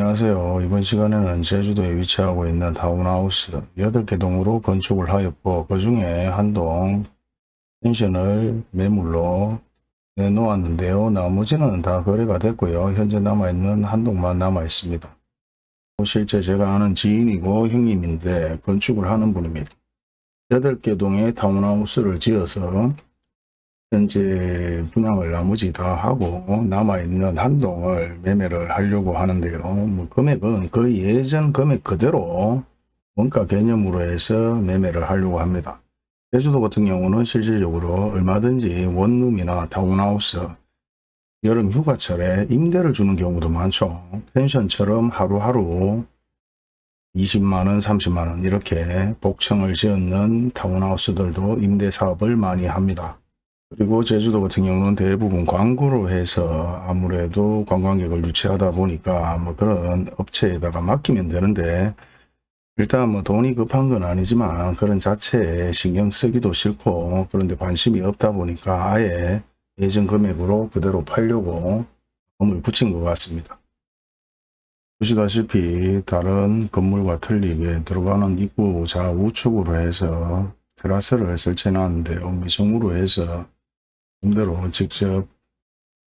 안녕하세요. 이번 시간에는 제주도에 위치하고 있는 타운하우스 8개 동으로 건축을 하였고 그 중에 한 동 펜션을 매물로 내놓았는데요. 나머지는 다 거래가 됐고요. 현재 남아있는 한 동만 남아있습니다. 실제 제가 아는 지인이고 형님인데 건축을 하는 분입니다. 8개 동의 타운하우스를 지어서 현재 분양을 나머지 다 하고 남아있는 한 동을 매매를 하려고 하는데요. 뭐 금액은 거의 예전 금액 그대로 원가 개념으로 해서 매매를 하려고 합니다. 제주도 같은 경우는 실질적으로 얼마든지 원룸이나 타운하우스 여름 휴가철에 임대를 주는 경우도 많죠. 펜션처럼 하루하루 20만원, 30만원 이렇게 복층을 지었는 타운하우스들도 임대 사업을 많이 합니다. 그리고 제주도 같은 경우는 대부분 광고로 해서 아무래도 관광객을 유치하다 보니까 뭐 그런 업체에다가 맡기면 되는데 일단 뭐 돈이 급한 건 아니지만 그런 자체에 신경 쓰기도 싫고 그런데 관심이 없다 보니까 아예 예전 금액으로 그대로 팔려고 마음을 붙인 것 같습니다. 보시다시피 다른 건물과 틀리게 들어가는 입구 좌우측으로 해서 테라스를 설치해 놨는데요. 미성으로 해서 임대로 직접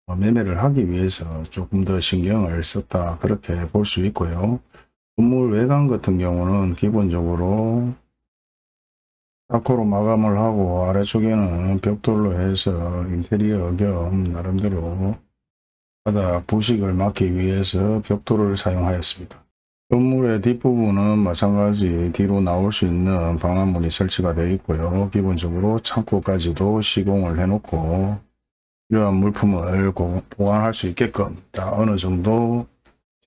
매매를 하기 위해서 조금 더 신경을 썼다 그렇게 볼 수 있고요. 건물 외관 같은 경우는 기본적으로 타코로 마감을 하고 아래쪽에는 벽돌로 해서 인테리어 겸 나름대로 바닥 부식을 막기 위해서 벽돌을 사용하였습니다. 건물의 뒷부분은 마찬가지 뒤로 나올 수 있는 방화문이 설치가 되어 있고요. 기본적으로 창고까지도 시공을 해놓고 이러한 물품을 보관할 수 있게끔 다 어느 정도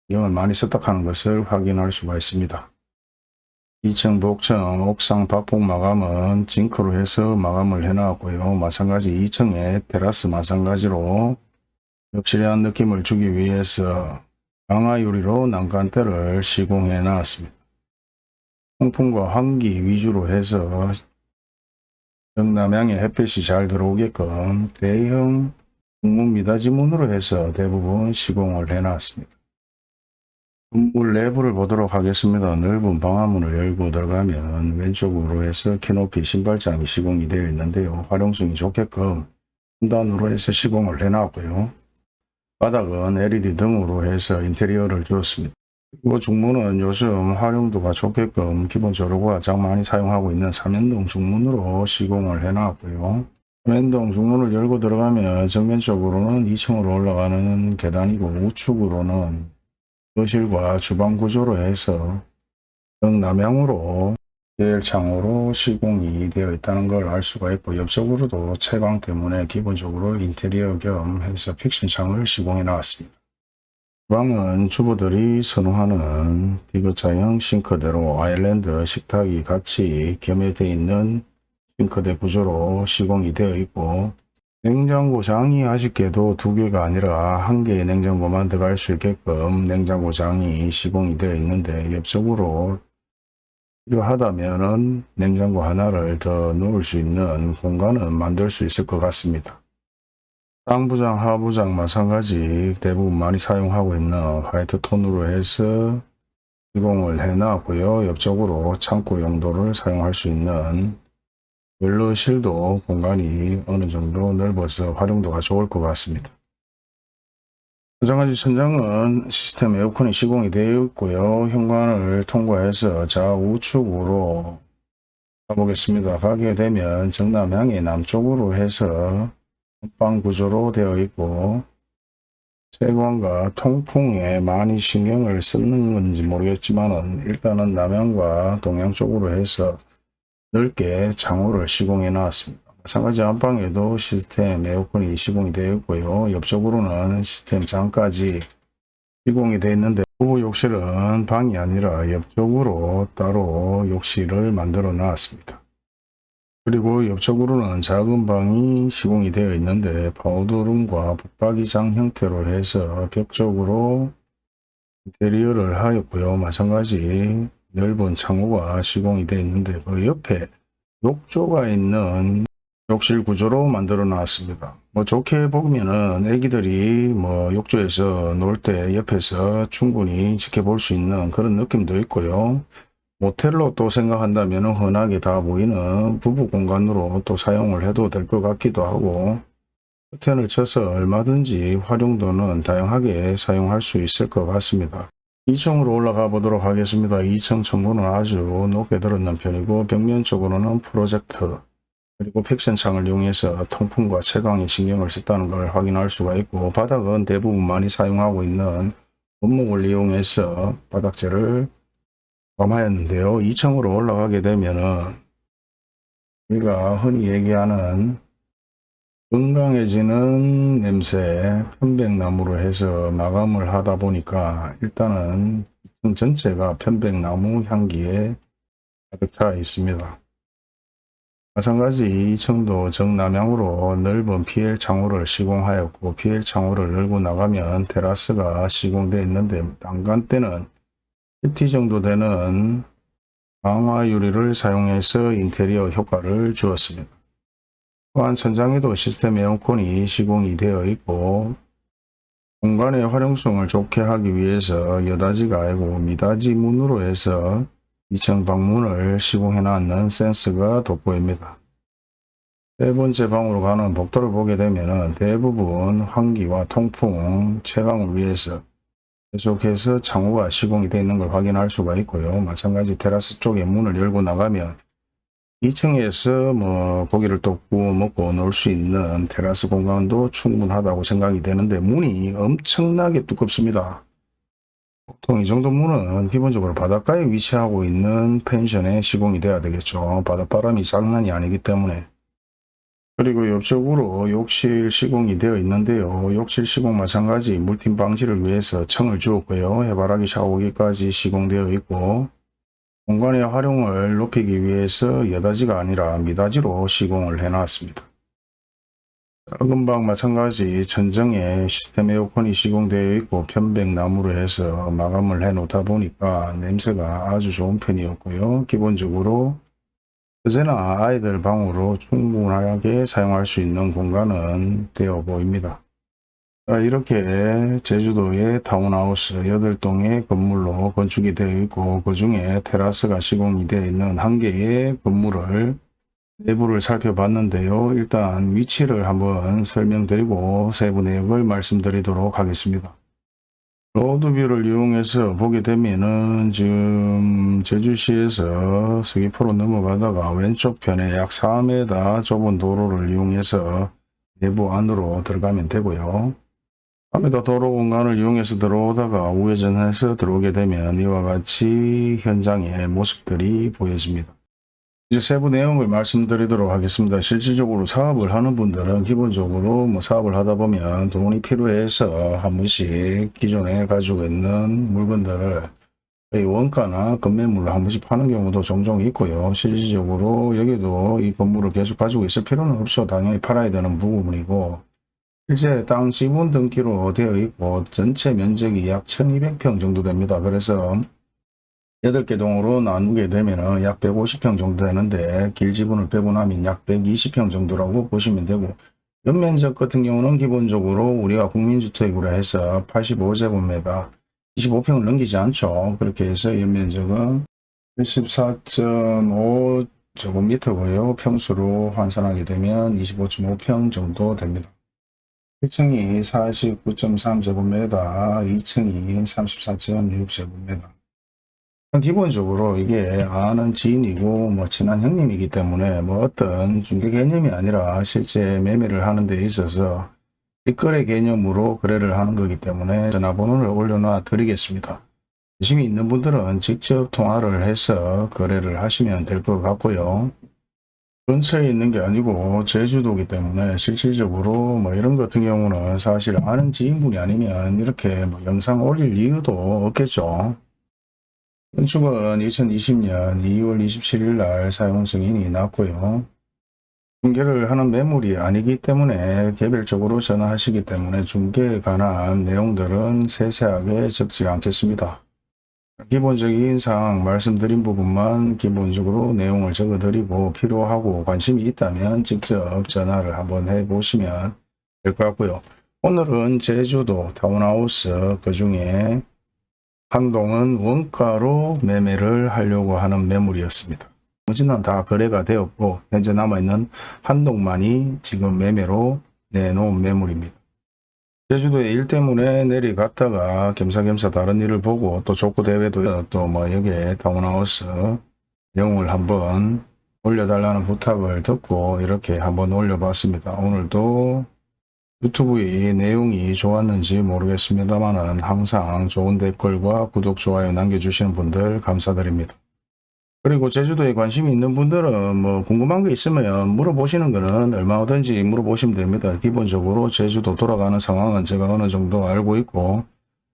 신경을 많이 썼다 하는 것을 확인할 수가 있습니다. 2층 복층 옥상 박폭 마감은 징크로 해서 마감을 해 놨고요. 마찬가지 2층에 테라스 마찬가지로 엽실한 느낌을 주기 위해서 강화 유리로 난간대를 시공해 놨습니다. 통풍과 환기 위주로 해서 영남향의 햇빛이 잘 들어오게끔 대형 중문 미닫이문으로 해서 대부분 시공을 해 놨습니다. 건물 내부를 보도록 하겠습니다. 넓은 방화문을 열고 들어가면 왼쪽으로 해서 키높이 신발장이 시공이 되어 있는데요. 활용성이 좋게끔 분단으로 해서 시공을 해 놨고요. 바닥은 LED 등으로 해서 인테리어를 주었습니다. 그리고 중문은 요즘 활용도가 좋게끔 기본적으로 가장 많이 사용하고 있는 삼연동 중문으로 시공을 해놨고요. 삼연동 중문을 열고 들어가면 정면적으로는 2층으로 올라가는 계단이고 우측으로는 거실과 주방 구조로 해서 정남향으로 제일창으로 시공이 되어 있다는 걸 알 수가 있고 옆쪽으로도 채광 때문에 기본적으로 인테리어 겸 해서 픽싱창을 시공해 나왔습니다. 주방은 주부들이 선호하는 디귿자형 싱크대로 아일랜드 식탁이 같이 겸해되어 있는 싱크대 구조로 시공이 되어 있고 냉장고장이 아쉽게도 두 개가 아니라 한 개의 냉장고만 들어갈 수 있게끔 냉장고장이 시공이 되어 있는데 옆쪽으로 필요하다면은 냉장고 하나를 더 넣을 수 있는 공간은 만들 수 있을 것 같습니다. 상부장, 하부장 마찬가지 대부분 많이 사용하고 있는 화이트 톤으로 해서 시공을 해놨고요. 옆쪽으로 창고 용도를 사용할 수 있는 웰러실도 공간이 어느 정도 넓어서 활용도가 좋을 것 같습니다. 마찬가지 천장은 시스템 에어컨이 시공이 되어 있고요. 현관을 통과해서 좌우측으로 가보겠습니다. 가게 되면 정남향이 남쪽으로 해서 방 구조로 되어 있고 세관과 통풍에 많이 신경을 쓰는 건지 모르겠지만 일단은 남향과 동양 쪽으로 해서 넓게 창호를 시공해 놨습니다. 마찬가지 안방에도 시스템 에어컨이 시공이 되어 있고요. 옆쪽으로는 시스템 장까지 시공이 되어 있는데 부부 욕실은 방이 아니라 옆쪽으로 따로 욕실을 만들어 놨습니다. 그리고 옆쪽으로는 작은 방이 시공이 되어 있는데 파우더룸과 북박이장 형태로 해서 벽 쪽으로 인테리어를 하였고요. 마찬가지 넓은 창호가 시공이 되어 있는데 그 옆에 욕조가 있는 욕실 구조로 만들어 놨습니다. 뭐 좋게 보면은 애기들이 뭐 욕조에서 놀 때 옆에서 충분히 지켜볼 수 있는 그런 느낌도 있고요. 모텔로 또 생각한다면 흔하게 다 보이는 부부 공간으로 또 사용을 해도 될 것 같기도 하고 커튼을 쳐서 얼마든지 활용도는 다양하게 사용할 수 있을 것 같습니다. 2층으로 올라가 보도록 하겠습니다. 2층 층고는 아주 높게 들었는 편이고 벽면 쪽으로는 프로젝트 그리고 팩션창을 이용해서 통풍과 채광에 신경을 썼다는 걸 확인할 수가 있고 바닥은 대부분 많이 사용하고 있는 원목을 이용해서 바닥재를 범하였는데요. 2층으로 올라가게 되면은 우리가 흔히 얘기하는 건강해지는 냄새 편백나무로 해서 마감을 하다 보니까 일단은 2층 전체가 편백나무 향기에 가득 차 있습니다. 마찬가지 2층도 정남향으로 넓은 PL 창호를 시공하였고 PL 창호를 열고 나가면 테라스가 시공되어 있는데 난간대는 10T 정도 되는 강화 유리를 사용해서 인테리어 효과를 주었습니다. 또한 천장에도 시스템 에어컨이 시공이 되어 있고 공간의 활용성을 좋게 하기 위해서 여다지가 아니고 미다지 문으로 해서 2층 방문을 시공해 놨는 센스가 돋보입니다. 세 번째 방으로 가는 복도를 보게 되면 대부분 환기와 통풍, 채광을 위해서 계속해서 창호가 시공이 되어 있는 걸 확인할 수가 있고요. 마찬가지 테라스 쪽에 문을 열고 나가면 2층에서 뭐 고기를 또 구워 먹고 놀 수 있는 테라스 공간도 충분하다고 생각이 되는데 문이 엄청나게 두껍습니다. 보통 이 정도 문은 기본적으로 바닷가에 위치하고 있는 펜션에 시공이 돼야 되겠죠. 바닷바람이 장난이 아니기 때문에. 그리고 옆쪽으로 욕실 시공이 되어 있는데요. 욕실 시공 마찬가지 물팀 방지를 위해서 청을 주었고요. 해바라기 샤워기까지 시공되어 있고 공간의 활용을 높이기 위해서 여다지가 아니라 미다지로 시공을 해놨습니다. 작은 방 마찬가지 천정에 시스템 에어컨이 시공되어 있고 편백나무로 해서 마감을 해 놓다 보니까 냄새가 아주 좋은 편이었고요. 기본적으로 언제나 아이들 방으로 충분하게 사용할 수 있는 공간은 되어 보입니다. 이렇게 제주도의 타운하우스 8동의 건물로 건축이 되어 있고 그 중에 테라스가 시공이 되어 있는 한 개의 건물을 내부를 살펴봤는데요. 일단 위치를 한번 설명드리고 세부 내역을 말씀드리도록 하겠습니다. 로드뷰를 이용해서 보게 되면은 지금 제주시에서 서귀포로 넘어가다가 왼쪽 편에 약 4m 좁은 도로를 이용해서 내부 안으로 들어가면 되고요. 밤에도 도로 공간을 이용해서 들어오다가 우회전해서 들어오게 되면 이와 같이 현장의 모습들이 보여집니다. 이제 세부 내용을 말씀드리도록 하겠습니다. 실질적으로 사업을 하는 분들은 기본적으로 뭐 사업을 하다 보면 돈이 필요해서 한 번씩 기존에 가지고 있는 물건들을 원가나 건매물로 한 번씩 파는 경우도 종종 있고요. 실질적으로 여기도 이 건물을 계속 가지고 있을 필요는 없어 당연히 팔아야 되는 부분이고 실제 땅 지분 등기로 되어 있고 전체 면적이 약 1200평 정도 됩니다. 그래서 8개 동으로 나누게 되면 약 150평 정도 되는데 길 지분을 빼고 나면 약 120평 정도라고 보시면 되고 연면적 같은 경우는 기본적으로 우리가 국민주택으로 해서 85제곱미터 25평을 넘기지 않죠. 그렇게 해서 연면적은 14.5 제곱미터고요. 평수로 환산하게 되면 25.5평 정도 됩니다. 1층이 49.3제곱미터, 2층이 34.6제곱미터. 기본적으로 이게 아는 지인이고 뭐 친한 형님이기 때문에 뭐 어떤 중개 개념이 아니라 실제 매매를 하는 데 있어서 뒷거래 개념으로 거래를 하는 거기 때문에 전화번호를 올려놔 드리겠습니다. 관심이 있는 분들은 직접 통화를 해서 거래를 하시면 될 것 같고요. 근처에 있는 게 아니고 제주도기 때문에 실질적으로 뭐 이런 같은 경우는 사실 아는 지인분이 아니면 이렇게 뭐 영상 올릴 이유도 없겠죠. 건축은 2020년 2월 27일 날 사용 승인이 났고요. 중개를 하는 매물이 아니기 때문에 개별적으로 전화하시기 때문에 중개에 관한 내용들은 세세하게 적지 않겠습니다. 기본적인 사항 말씀드린 부분만 기본적으로 내용을 적어드리고 필요하고 관심이 있다면 직접 전화를 한번 해보시면 될 것 같고요. 오늘은 제주도 타운하우스 그 중에 한동은 원가로 매매를 하려고 하는 매물이었습니다. 나머지는 다 거래가 되었고 현재 남아있는 한동만이 지금 매매로 내놓은 매물입니다. 제주도에 일 때문에 내려갔다가 겸사겸사 다른 일을 보고 또 족구 대회도 또 뭐 여기에 타운하우스 영웅을 한번 올려달라는 부탁을 듣고 이렇게 한번 올려봤습니다. 오늘도 유튜브의 내용이 좋았는지 모르겠습니다만 항상 좋은 댓글과 구독, 좋아요 남겨주시는 분들 감사드립니다. 그리고 제주도에 관심이 있는 분들은 뭐 궁금한 게 있으면 물어보시는 거는 얼마든지 물어보시면 됩니다. 기본적으로 제주도 돌아가는 상황은 제가 어느 정도 알고 있고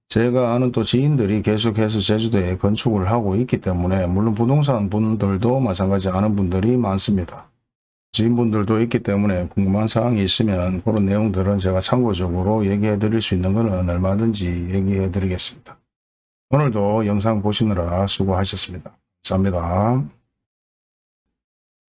제가 아는 또 지인들이 계속해서 제주도에 건축을 하고 있기 때문에 물론 부동산 분들도 마찬가지 아는 분들이 많습니다. 지인분들도 있기 때문에 궁금한 사항이 있으면 그런 내용들은 제가 참고적으로 얘기해 드릴 수 있는 것은 얼마든지 얘기해 드리겠습니다. 오늘도 영상 보시느라 수고하셨습니다. 감사합니다.